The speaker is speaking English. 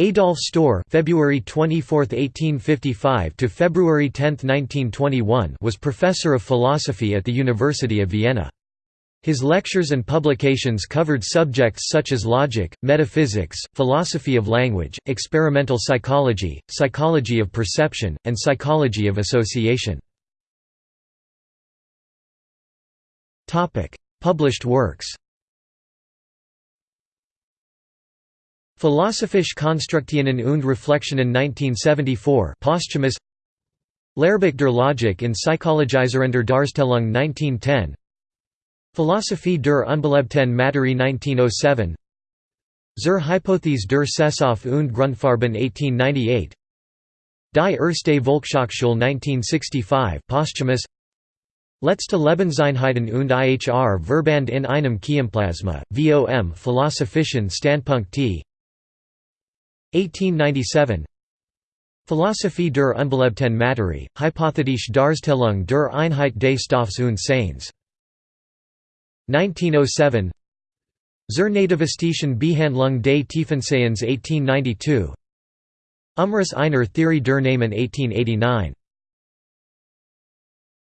Adolf Stohr February 24, 1855 to February 10, 1921 was professor of philosophy at the University of Vienna. His lectures and publications covered subjects such as logic, metaphysics, philosophy of language, experimental psychology, psychology of perception, and psychology of association. Topic: Published works Philosophische Konstruktionen und Reflexionen 1974 posthumous. Lehrbuch der Logik in Psychologisierender Darstellung 1910 Philosophie der unbelebten Materie 1907 Zur Hypothese der Sehstoffe und Grundfarben 1898 Die erste Volkshochschule 1965 posthumous. Letzte Lebenseinheiten und IHR Verband in einem Keimplasma, vom Philosophischen Standpunkt t 1897 Philosophie der unbelebten Materie, Hypothetische Darstellung der Einheit des Stoffs und Seins. 1907 Zur nativistischen Behandlung des Tiefensehens 1892 Umriss einer Theorie der Namen 1889